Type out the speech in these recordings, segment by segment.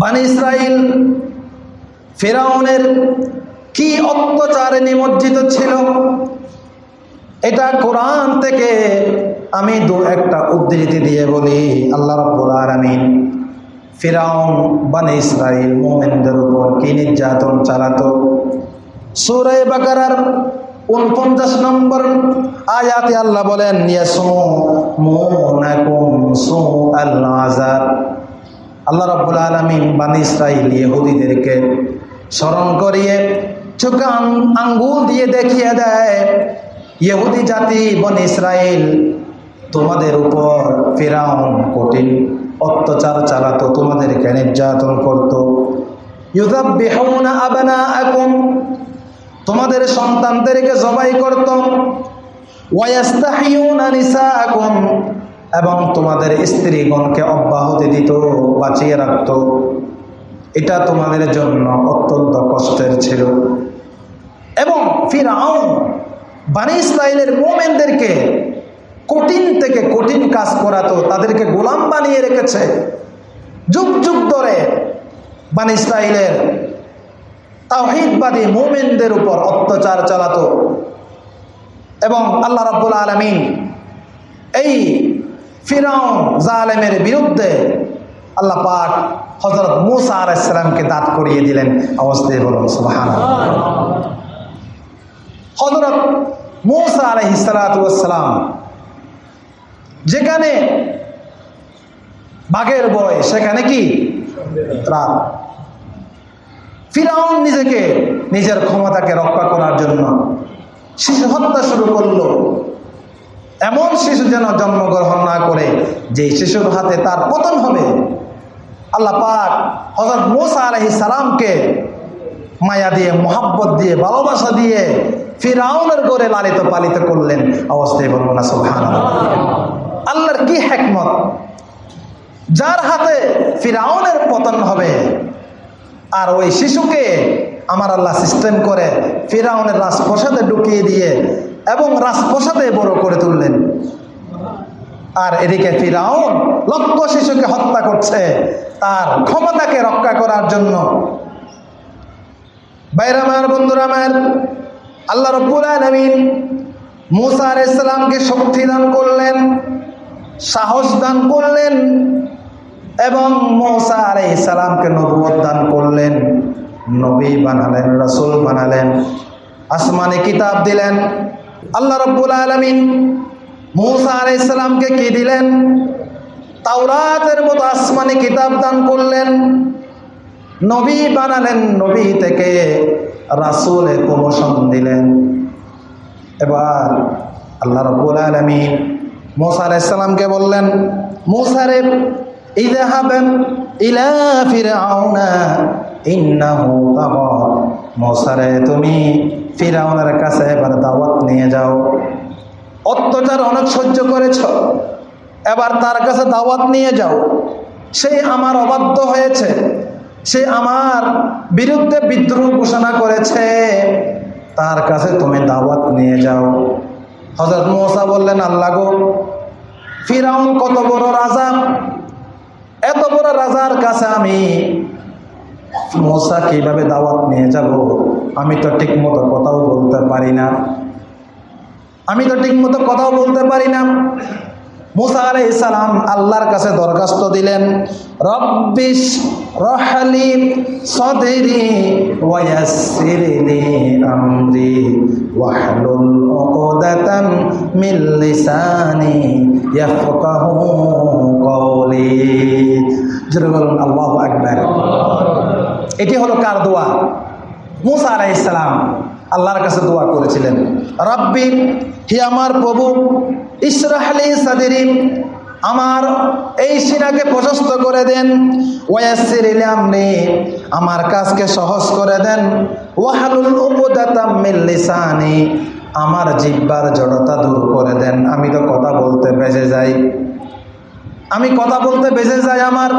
বানি ইসরাইল, ফেরাউনের কি অত্যাচারে নিমজ্জিত ছিল? এটা কোরআন থেকে আমি দু একটা উদ্ধৃতি দিয়ে বলি। আল্লাহ রব্বুল আলামিন ফিরাউন, বানি ইসরাইল মোমেনদের উপর কি নির্যাতন চালাতো? সুরে বাকারার উনপঞ্চাশ নম্বর আয়াতে আল্লাহ বলেন, ইয়াসুমুনাকুম সুআল আযাব। আল্লাহ রাব্বুল আলামিন বানি ইসরাইল ইহুদিদেরকে স্মরণ করিয়ে চোখে আঙ্গুল দিয়ে দেখিয়ে দেয়, ইহুদি জাতি, বন ইসরাইল তোমাদের উপর ফিরাউন কঠিন অত্যাচার চালাতো, তোমাদেরকে নির্যাতন করতো। তোমাদের সন্তানদেরকে জবাই করত। এবং তোমাদের স্ত্রীগণকে অব্যাহতি দিত, বাঁচিয়ে রাখত। এটা তোমাদের জন্য অত্যন্ত কষ্টের ছিল। এবং ফিরাউন, বানি ইসরায়েলের মোমেনদেরকে কঠিন থেকে কঠিন কাজ করাতো, তাদেরকে গোলাম বানিয়ে রেখেছে। যুগ যুগ ধরে বানি ইসরায়েলের তাওহিদবাদী মোমেনদের উপর অত্যাচার চালাতো। এবং আল্লাহ রাব্বুল আলমিন এই ফিরাউন জালেমের বিরুদ্ধে আল্লাহ পাক হজরত মুসা আলাইসালামকে দাঁত করিয়ে দিলেন। অবস্থায় বলুন সুবাহান হজরত মুসা আলহিসালাম যেখানে বাঘের বয়, সেখানে কি? রাত। ফিরাউন নিজেকে, নিজের ক্ষমতাকে রক্ষা করার জন্য শিশু হত্যা শুরু করল। এমন শিশু যেন জন্মগ্রহণ না করে যে শিশুর হাতে তার পতন হবে। আল্লাহ পাক হজরত মোসা আলহি সালামকে মায়া দিয়ে, মোহাব্বত দিয়ে, ভালোবাসা দিয়ে ফিরাউনের করে লালিত পালিত করলেন। অবস্থায় বলব না সুবহান আল্লাহর কি হেকমত? যার হাতে ফিরাউনের পতন হবে, আর ওই শিশুকে আমার আল্লাহ সিস্টেম করে ফিরাউনের রাজপ্রসাদে ঢুকিয়ে দিয়ে এবং রাজপ্রসাদে বড় করে তুললেন। আর এদিকে ফিরাউন লক্ষ শিশুকে হত্যা করছে। তার ক্ষমতাকে রক্ষা করার জন্য। বাইরামার বন্ধুরা আমার, আল্লাহ রব্বুল আলমিন মুসা আলাইসালামকে শক্তি দান করলেন, সাহস দান করলেন এবং মৌসা আলাই সালামকে নবুয়ত দান করলেন। নবী বানালেন, রসুল বানালেন, আসমানে কিতাব দিলেন। আল্লাহ রব্বুল আলমিন মৌসা আলাই সালামকে কি দিলেন? তাওরাতের মতো আসমানে কিতাব দান করলেন। নবী বানালেন, নবী থেকে রাসুলে প্রমোশন দিলেন। এবার আল্লাহ রব্বুল আলমিন মোসা আলাইসাল্লামকে বললেন মোসারে ইজাহাবেন ইলা ফিরাউনা ইন্নাহু তাগা। মোসারে তুমি ফিরাউনের কাছে এবার দাওয়াত নিয়ে যাও। অত্যাচার অনেক সহ্য করেছ। এবার তার কাছে দাওয়াত নিয়ে যাও। সে আমার অবাধ্য হয়েছে। সে আমার বিরুদ্ধে বিদ্রোহ ঘোষণা করেছে। তার কাছে তুমি দাওয়াত নিয়ে যাও। হজরত মোসা বললেন, আল্লাহ গো, ফিরাউন কত বড় রাজা। এত বড় রাজার কাছে আমি মোসা কীভাবে দাওয়াত নিয়ে যাব, আমি তো ঠিক মতো কথাও বলতে পারি না। আমি তো ঠিক মতো কথাও বলতে পারি না। মুসা আলাই সালাম আল্লাহর কাছে দরখাস্ত দিলেন আল্লাহু আকবার। এটি হলো কার দোয়া? মুসা আলাইহিস সালাম আল্লাহর কাছে দোয়া করেছিলেন। রব্বি, হি আমার প্রভু ইসরাহলি সাদিরি, আমার এই সিনাকে প্রশস্ত করে দেন। ওয়াসির আমার কাজকে সহজ করে দেন। ওয়াহালুল উপদাতাম মিন লিসানি, আমার জিব্বার জড়তা দূর করে দেন। আমি তো কথা বলতে বেজে যাই। আমি কথা বলতে বেজে যাই আমার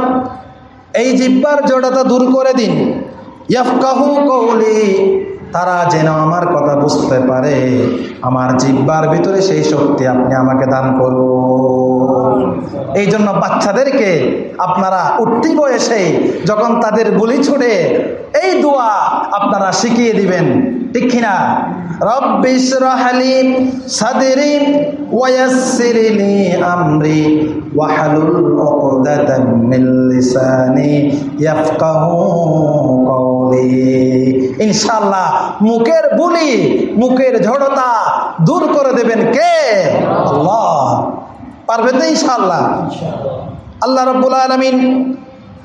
এই জিব্বার জড়তা দূর করে দিন। ইয়াফকাহু তারা যেন আমার কথা বুঝতে বুঝতে পারে। আমার জিব্বার ভিতরে সেই শক্তি আপনি আমাকে দান করুন। এই জন্য বাচ্চাদেরকে আপনারা উঠতি বয়সে যখন তাদের গুলি ছুটে এই দোয়া আপনারা শিখিয়ে দিবেন। ঠিক কিনা? রব্বিশ রহালি সাদরি ওয়াসিরলি আমরি ওয়াহলুল উকদাতাম মিন লিসানি ইয়াফকাহু কওলি। ইনশাআল্লাহ মুখের বুলি মুখের ঝড়তা দূর করে দেবেন কে? আল্লাহ। পারবেন তো ইনশাআল্লাহ? আল্লাহ রব্বুল আলমিন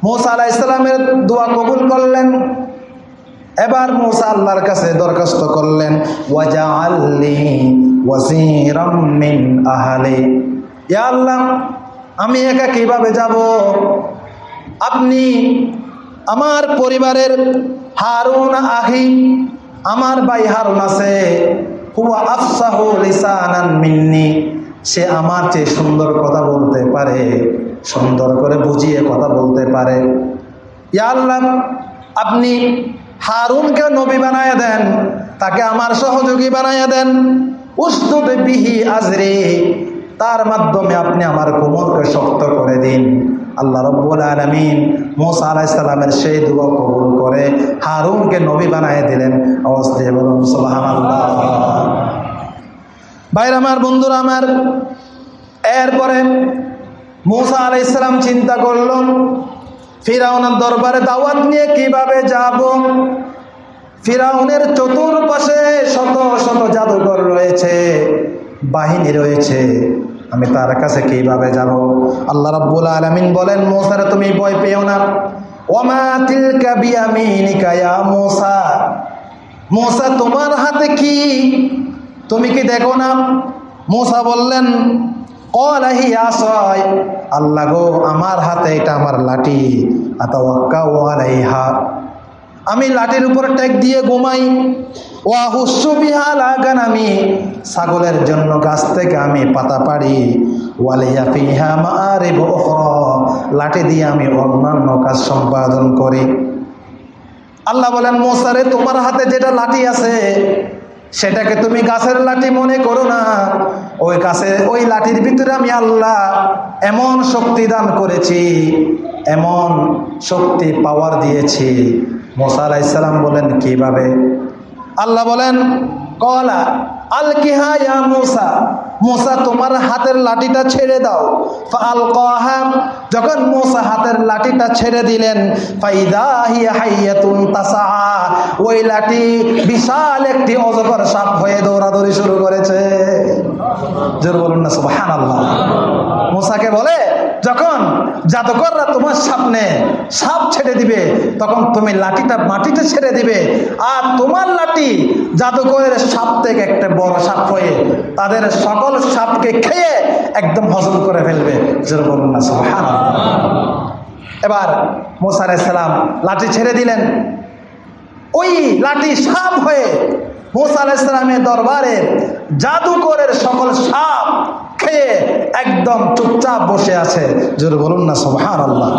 মৌসা আলাহ ইসলামের দোয়া কবুল করলেন। এবার মৌসা আল্লাহর কাছে দরখাস্ত করলেন ওয়াজা আল্লি মিন আহালি। ইয়া আল্লাহ, আমি একা কীভাবে যাব? আপনি আমার পরিবারের হারুন আহি, আমার ভাই হারুন আছে, হুয়া আফসাহু লিসানান মিন্নি। সে আমার চেয়ে সুন্দর কথা বলতে পারে, সুন্দর করে বুঝিয়ে কথা বলতে পারে। ইয়া আল্লাহ, আপনি হারুনকে নবী বানায় দেন, তাকে আমার সহযোগী বানায় দেন। উস্তুদ বিহি আজরে, তার মাধ্যমে আপনি আমার কোমরকে শক্ত করে দিন। আল্লাহ রব্বুল আলমিন মোসা আলাহ ইসলামের সেই দুয়া কবুল করে হারুনকে নবী বানায় দিলেন। দিয়ে বলুন ভাইর আমার, বন্ধুরা আমার, এরপরে মুসা আলাই ইসলাম চিন্তা করল ফিরাউনের দরবারে দাওয়াত নিয়ে কীভাবে যাব? ফিরাউনের চতুর্পাশে শত শত জাদুঘর রয়েছে, বাহিনী রয়েছে। আমি তার কাছে কীভাবে যাব? আল্লাহ রাব্বুল আলামিন বলেন, মোসারে, তুমি ভয় পেও না। ওমা তিলকা বিয়ামিনিকা ইয়া মোসা। মোসা, তোমার হাতে কি? তুমি কি দেখো না? মোসা বললেন আল্লাহ গো, আমার হাতে এটা আমার লাঠি। ওয়ালাইহা আমি লাঠির উপর ট্যাগ দিয়ে ঘুমাই। ওয়া হুস্সু বিহা লাগান আমি ছাগলের জন্য গাছ থেকে আমি পাতা পারি ওয়ালিয়া ফিহা মারিব উখরা। লাঠি দিয়ে আমি অন্যান্য কাজ সম্পাদন করি। আল্লাহ বলেন মোসারে তোমার হাতে যেটা লাঠি আছে সেটাকে তুমি গাছের লাঠি মনে করো না। ওই গাছে, ওই লাঠির ভিতরে আমি আল্লাহ এমন শক্তি দান করেছি, এমন শক্তি পাওয়ার দিয়েছি। মোসা আলাইসাল্লাম বলেন, কীভাবে? আল্লাহ বলেন, কলা আল ইয়া তোমার হাতের লাঠিটা ছেড়ে দাও। আল যখন হাতের লাঠিটা ছেড়ে দিলেন ওই লাঠি বিশাল একটি অজগর সাপ হয়ে দৌড়াদৌড়ি শুরু করেছে। জোর বলুন না আল্লাহ মুসাকে বলে, যখন জাদুকররা তোমার সামনে সাপ ছেড়ে দিবে, তখন তুমি লাঠিটা মাটিতে ছেড়ে দিবে, আর তোমার লাঠি জাদুকরের সাপ থেকে একটা বড় সাপ হয়ে তাদের সকল সাপকে খেয়ে একদম হজম করে ফেলবে। এবার মোসার সালাম লাঠি ছেড়ে দিলেন। ওই লাঠি সাপ হয়ে মোসা আলাইসালামের দরবারে জাদুকরের সকল সাপ খেয়ে একদম চুপচাপ বসে আছে। জোরে বলুন না সোহান আল্লাহ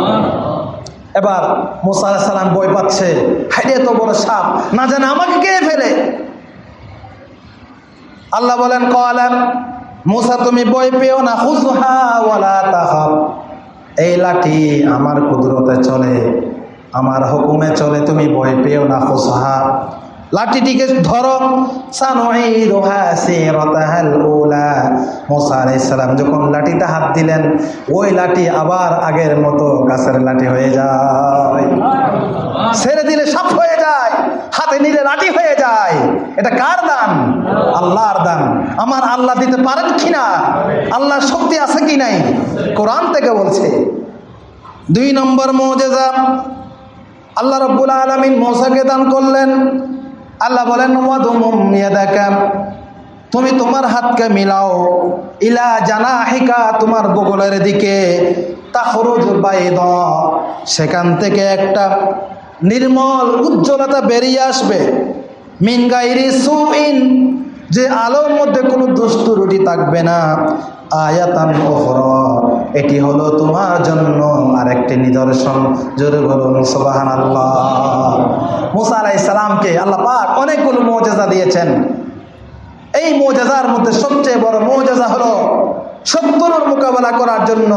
এবার মোসা আলাইসালাম বই পাচ্ছে। হাইরে তো বড় সাপ, না জানে আমাকে কে ফেলে? আল্লাহ বলেন কলাম মুসা, তুমি বই পেও না এই লাঠি আমার কুদরতে চলে, আমার হুকুমে চলে, তুমি বই পেও না হুজহা লাঠিটিকে ধরো। মোসা আলাইসালাম যখন লাঠিতে হাত দিলেন, ওই লাঠি আবার আগের মতো গাছের লাঠি হয়ে যায়। ছেড়ে দিলে সাপ হয়ে যায়, হাতে নিলে লাঠি হয়ে যায়। এটা কার দান? আল্লাহর দান। আমার আল্লাহ দিতে পারেন কি না আল্লাহর শক্তি আছে কি নাই? কোরআন থেকে বলছে। দুই নম্বর মৌজেজা, আল্লাহ রব্বুল আলমিন মৌসাকে দান করলেন। আল্লাহ বলেন তুমি তোমার হাতকে মিলাও। ইলা জানা হিকা তোমার বগলের দিকে। সেখান থেকে একটা নির্মল উজ্জ্বলতা বেরিয়ে আসবে। মিনগাইরি সুইন, যে আলোর মধ্যে কোনো দুষ্টু রুটি থাকবে না। আয়াতান ওহর এটি হলো তোমার জন্য আরেকটি নিদর্শন। জোরে বলুন সোবাহান আল্লাহ মুসা আলাই সালামকে আল্লাহ পাক অনেকগুলো মজেজা দিয়েছেন। এই মোজাজার মধ্যে সবচেয়ে বড় মোজাজা হলো সত্তরের মোকাবেলা করার জন্য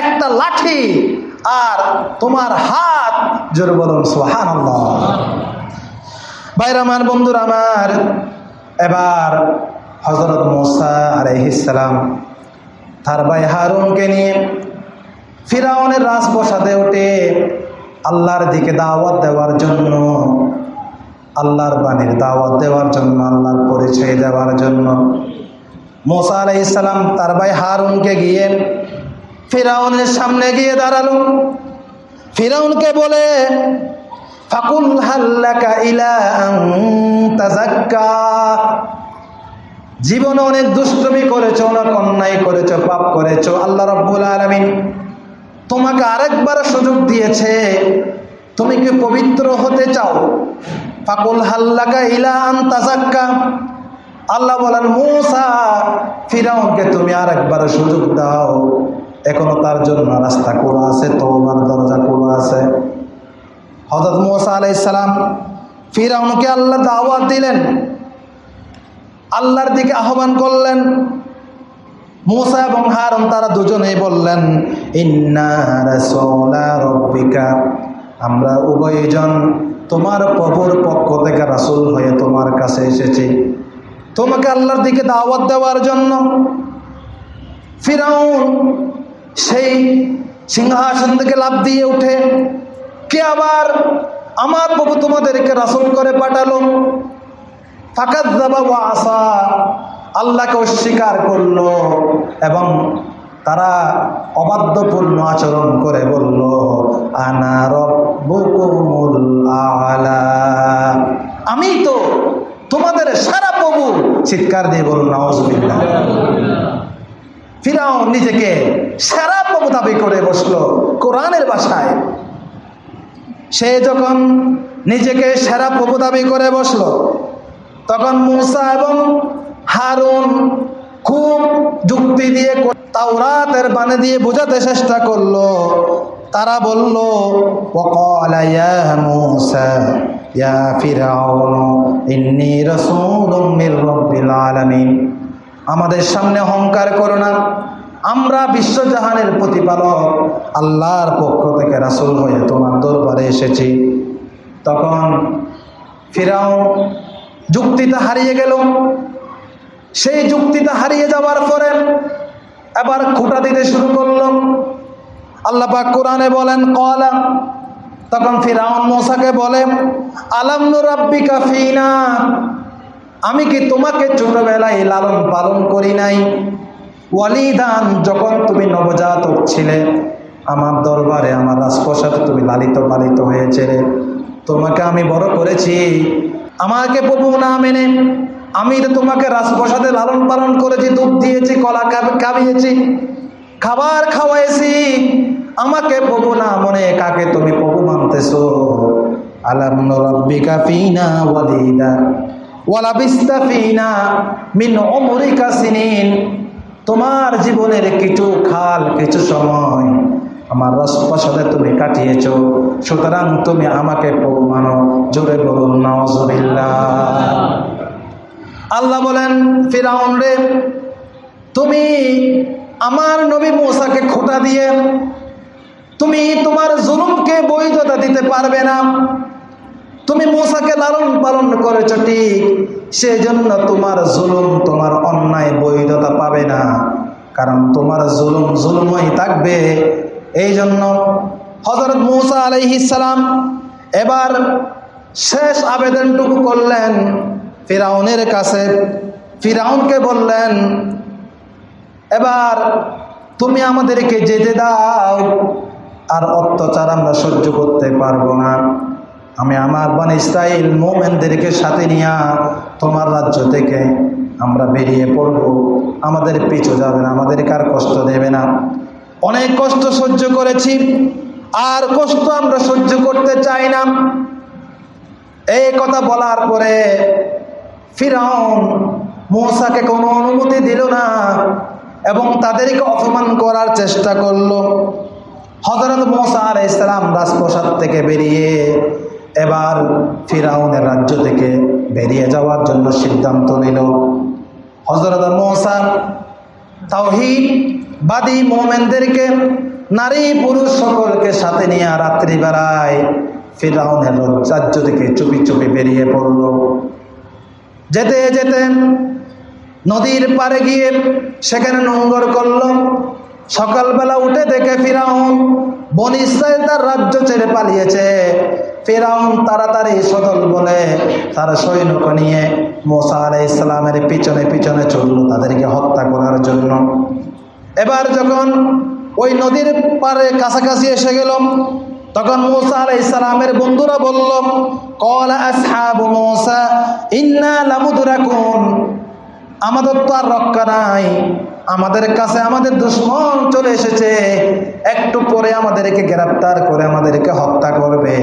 একটা লাঠি আর তোমার হাত। জোর বলুন সোহান বাইর আমার, বন্ধুর আমার, এবার হজরত মোসা আলহিসাম তার ভাই হারুনকে নিয়ে ফিরাউনের রাজ রাজপ্রসাদে উঠে আল্লাহর দিকে দাওয়াত দেওয়ার জন্য, আল্লাহর বাণীর দাওয়াত দেওয়ার জন্য, আল্লাহর পরিচয় দেওয়ার জন্য মোসা আলাইসালাম তার ভাই হারুনকে গিয়ে ফিরাউনের সামনে গিয়ে দাঁড়াল। ফিরাউনকে বলে, ফাকুল হাল্লাকা ইলা তাজাক্কা জীবনে অনেক দুষ্টমি করেছ, অনেক অন্যায় করেছ, পাপ করেছ। আল্লাহ রব্বুল আলমিন তোমাকে আরেকবার সুযোগ দিয়েছে। তুমি কি পবিত্র হতে চাও? ফাকুল হাল্লাকা ইলা আন তাজাক্কা আল্লাহ বলেন, মূসা, ফিরাউনকে তুমি আরেকবার সুযোগ দাও। এখনও তার জন্য রাস্তা খোলা আছে তোমার দরজা খোলা আছে। হজরত মৌসা আলাইসালাম ফিরাউনকে আল্লাহ দাওয়াত দিলেন। আল্লাহর দিকে আহ্বান করলেন। মুসা এবং হারুন তারা দুজনেই বললেন, ইন্না রাসূলা রব্বিকা। আমরা উভয়জন তোমার প্রভুর পক্ষ থেকে রাসূল হয়ে তোমার কাছে এসেছি। তোমাকে আল্লাহর দিকে দাওয়াত দেওয়ার জন্য ফিরাউন সেই সিংহাসন থেকে লাভ দিয়ে উঠে, কে আবার আমার প্রভু তোমাদেরকে রাসূল করে পাঠালো? আল্লাহকে অস্বীকার করল এবং তারা অবাধ্যপূর্ণ আচরণ করে বলল, আনা আমি তো তোমাদের সারা প্রভু চিৎকার দিয়ে বলুন নওয়াজবিল্লাহ ফিরাও নিজেকে সেরা প্রভু দাবি করে বসল কোরআনের বাসায় সে যখন নিজেকে সেরা প্রভু দাবি করে বসল তখন মুসা এবং হারুন খুব যুক্তি দিয়ে তাওরাতের বানে দিয়ে বোঝাতে চেষ্টা করল। তারা বলল আমাদের সামনে অহংকার করো না। আমরা বিশ্বজাহানের প্রতিপালক, আল্লাহর পক্ষ থেকে রাসুল হয়ে তোমার দরবারে এসেছি। তখন ফিরাও যুক্তিটা হারিয়ে গেল। সেই যুক্তিটা হারিয়ে যাওয়ার পরে এবার খুঁটা দিতে শুরু করল। আল্লাহ পাক কোরআনে বলেন, কলা। তখন ফিরাউন মোসাকে বলে আলামনু রাব্বিকা ফিনা? আমি কি তোমাকে ছোটবেলায় লালন পালন করি নাই? ওয়ালিদান, যখন তুমি নবজাতক ছিলে, আমার দরবারে, আমার রাজপ্রসাদে তুমি লালিত পালিত হয়েছে তোমাকে আমি বড় করেছি। আমাকে প্রভু না মেনে, আমি তো তোমাকে রাজপ্রসাদে লালন পালন করেছি, দুধ দিয়েছি, কলা খাবিয়েছি, খাবার খাওয়াইছি। আমাকে প্রভু না মনে, কাকে তুমি প্রভু মানতেছো? ফিনা ওয়ালা ফিনা সিনিন। তোমার জীবনের কিছু খাল, কিছু সময় আমার রাজপ্রাসাদে তুমি কাটিয়েছ। সুতরাং তুমি আমাকে প্রভু মানো। জোরে বলুন নওয়াজুবিল্লাহ আল্লাহ বলেন, ফিরাউন রে, তুমি আমার নবী মোসাকে খোটা দিয়ে, তুমি তোমার জুলুমকে বৈধতা দিতে পারবে না। তুমি মোসাকে লালন পালন করেছ ঠিক সেই জন্য তোমার জুলুম, তোমার অন্যায় বৈধতা পাবে না। কারণ তোমার জুলুম জুলুমই থাকবে এই জন্য হজরত মৌসা আলাইহিসালাম এবার শেষ আবেদনটুকু করলেন ফিরাউনের কাছে। ফিরাউনকে বললেন, এবার তুমি আমাদেরকে যেতে দাও, আর অত্যাচার আমরা সহ্য করতে পারব না। আমি আমার বান ইসরাইল মোমেনদেরকে সাথে নিয়ে তোমার রাজ্য থেকে আমরা বেরিয়ে পড়ব। আমাদের পিছু যাবে না, আমাদেরকে আর কষ্ট দেবে না। অনেক কষ্ট সহ্য করেছি, আর কষ্ট আমরা সহ্য করতে চাই না। এই কথা বলার পরে ফিরাউন মৌসাকে কোনো অনুমতি দিল না এবং তাদেরকে অপমান করার চেষ্টা করল। হজরত মোসা আর ইসলাম রাজপ্রসাদ থেকে বেরিয়ে এবার ফিরাউনের রাজ্য থেকে বেরিয়ে যাওয়ার জন্য সিদ্ধান্ত নিল। হজরত মৌসা তাওহিদ বাদী মোমেনদেরকে, নারী পুরুষ সকলকে সাথে নিয়ে রাত্রিবেলায় ফিরাউনের রাজ্য থেকে চুপি চুপি বেরিয়ে পড়ল। যেতে যেতে নদীর পাড়ে গিয়ে সেখানে নোংর করল। সকালবেলা উঠে দেখে ফিরাউন বন তার রাজ্য ছেড়ে পালিয়েছে। ফেরাউন তাড়াতাড়ি সদল বলে তার সৈন্য নিয়ে মোসা আলাই ইসলামের পিছনে পিছনে চলল, তাদেরকে হত্যা করার জন্য। এবার যখন ওই নদীর পারে কাছাকাছি এসে গেল, তখন মোসা আলাই ইসলামের বন্ধুরা বলল আমাদের তো আর রক্ষা নাই। আমাদের কাছে আমাদের দুশ্মন চলে এসেছে। একটু পরে আমাদেরকে গ্রেপ্তার করে আমাদেরকে হত্যা করবে।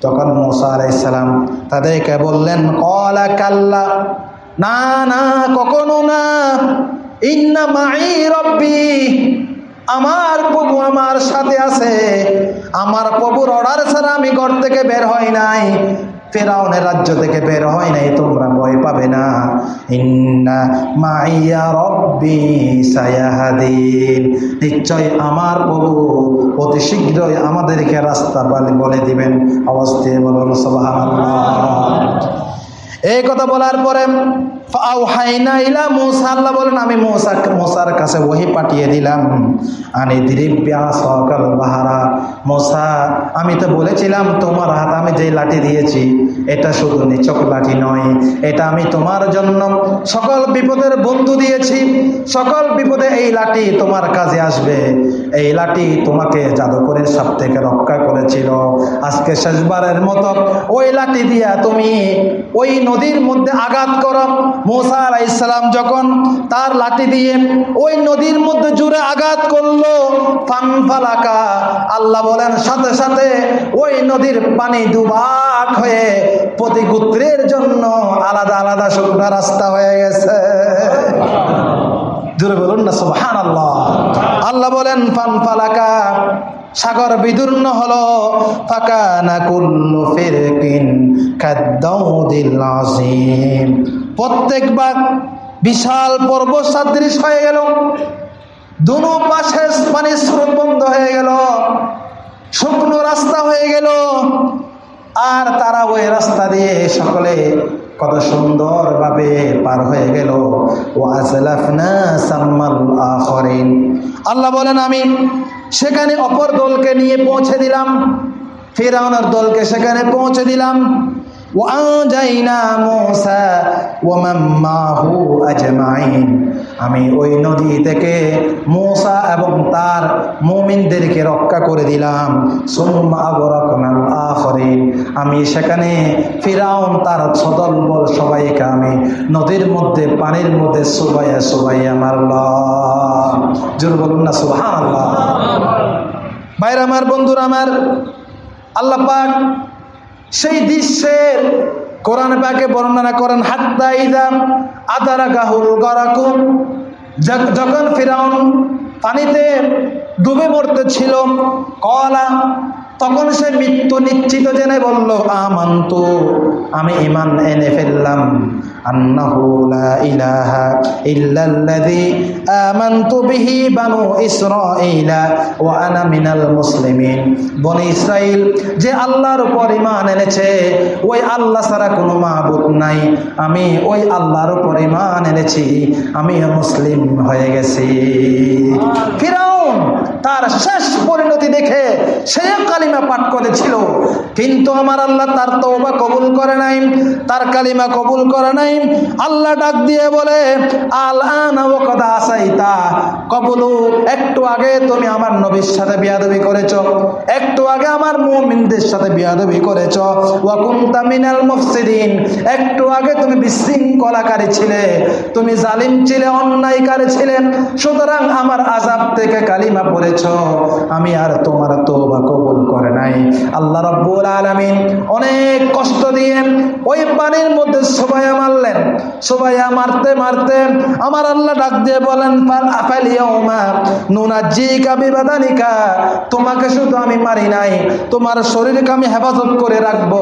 তখন মোসা আলাইসালাম তাদেরকে বললেন, কলা কাল্লা। না না, কখনো না। মাই রব্বি, আমার প্রভু আমার সাথে আছে। আমার প্রভুর অর্ডার ছাড়া আমি ঘর থেকে বের হয় নাই। ফেরাউনের রাজ্য থেকে বের হয় নাই, তোমরা ভয় পাবে না। ইন্না মাইয়া রব্বি সায়াহাদিন, নিশ্চয় আমার প্রভু অতি শীঘ্রই আমাদেরকে রাস্তা বলে বলে দিবেন। অবস্থায় বলুন, সুবহানাল্লাহ। এই কথা বলার পরে আমি কাছে পাঠিয়ে দিলাম। বাহারা। আমি তো বলেছিলাম তোমার হাত, আমি যে লাঠি দিয়েছি, এটা শুধু নিচক লাঠি নয়, এটা আমি তোমার জন্য সকল বিপদের বন্ধু দিয়েছি। সকল বিপদে এই লাঠি তোমার কাজে আসবে। এই লাঠি তোমাকে জাদুকরের সাপ থেকে রক্ষা করেছিল। আজকে শেষবারের মতো ওই লাঠি দিয়া তুমি ওই নদীর মধ্যে আঘাত করো। মোসা আলাইসালাম যখন তার লাঠি দিয়ে ওই নদীর মধ্যে জুড়ে আঘাত করল, ফানফালাকা, আল্লাহ বলেন, সাথে সাথে ওই নদীর পানি দুবাক হয়ে প্রতি গোত্রের জন্য আলাদা আলাদা শুকনা রাস্তা হয়ে গেছে। জুড়ে বলুন না সুবহান আল্লাহ আল্লাহ বলেন, ফানফালাকা, সাগর বিদীর্ণ হলো ফাঁকা না কুল্লু ফিরকিন খাদ্দাউদিল আজিম প্রত্যেকবার বিশাল পর্বত সাদৃশ হয়ে গেল। দুনো পাশে পানি স্রোত বন্ধ হয়ে গেল। শুকনো রাস্তা হয়ে গেল। আর তারা ওই রাস্তা দিয়ে সকলে কত সুন্দরভাবে পার হয়ে গেল। আল্লাহ বলেন, আমি সেখানে অপর দলকে নিয়ে পৌঁছে দিলাম। ফেরাউনের দলকে সেখানে পৌঁছে দিলাম। আমি ওই নদী থেকে মূসা এবং তার মুমিনদেরকে রক্ষা করে দিলাম। আমি সেখানে ফিরাউন, তার সদল বল সবাইকে আমি নদীর মধ্যে, পানির মধ্যে সুবাইয়া সুবাইয়া মারলাম। জোর বলুন না, সুবহানাল্লাহ। বাইরে আমার বন্ধুরা, আমার আল্লাহ পাক সেই দৃশ্যের কোরআন পাকে বর্ণনা করেন, হাত্তা ইদাম আদারা গাহুল গরাকুম যখন ফিরাউন পানিতে ডুবে মরতে ছিল কলা, তখন সে মৃত্যু নিশ্চিত জেনে বলল, আমান্তু, আমি ইমান এনে ফেললাম। আন্নাহু লা ইলাহা ইল্লাল্লাযী আমানতু বিহি বানু ইসরাঈলা ওয়া আনা মিনাল মুসলিমিন। বনি ইসরাইল যে আল্লাহর উপর ইমান এনেছে, ওই আল্লাহ ছাড়া কোনো মাবুদ নাই। আমি ওই আল্লাহর উপর ইমান এনেছি। আমি মুসলিম হয়ে গেছি। তার শেষ পরিণতি দেখে সে কালিমা পাঠ করেছিল। কিন্তু আমার আল্লাহ তার তওবা কবুল করে নাই, তার কালিমা কবুল করে নাই। আল্লাহ ডাক দিয়ে বলে আল্লাহ আসাইতা। কবুলু, একটু আগে তুমি আমার নবীর সাথে বিয়াদবি করেছ। একটু আগে আমার মুমিনদের সাথে বিয়াদবি করেছ। মিনাল মুফসিদিন, একটু আগে তুমি বিশৃঙ্খলাকারী ছিলে। তুমি জালিম ছিলে, অন্যায়কারী সুতরাং আমার আজাব থেকে কালিমা পড়েছ। আমি আর তোমার তোবা কবুল করে নাই। আল্লাহ রব্বুল আলামিন অনেক কষ্ট দিয়ে ওই পানির মধ্যে সবাইয়া মারলেন। সবাইয়া মারতে মারতে আমার আল্লাহ ডাক দিয়ে তোমাকে শুধু আমি মারি নাই, তোমার শরীরকে আমি হেফাজত করে রাখব।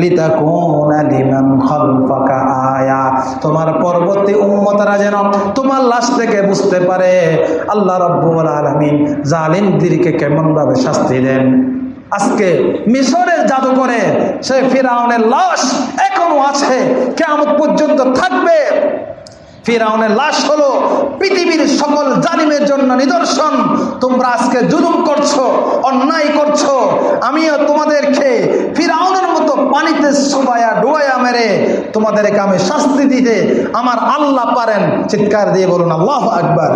লিমান খালফাকা আয়া। তোমার পরবর্তী উম্মতরা যেন তোমার লাশ থেকে বুঝতে পারে, আল্লাহ রব্বুল আলামিন জালিমদেরকে কেমন ভাবে শাস্তি দেন। আজকে মিশরের জাদুঘরে সে ফিরাউনের লাশ এখনও আছে কেমন পর্যন্ত থাকবে। ফিরাউনের লাশ হলো পৃথিবীর সকল জালিমের জন্য নিদর্শন। তোমরা আজকে জুলুম করছ, অন্যায় করছ। আমিও তোমাদেরকে ফিরাউনের মতো পানিতে সবাইয়া ডুবাইয়া মেরে তোমাদেরকে আমি শাস্তি দিতে আমার আল্লাহ পারেন। চিৎকার দিয়ে বলুন, আল্লাহ আকবার।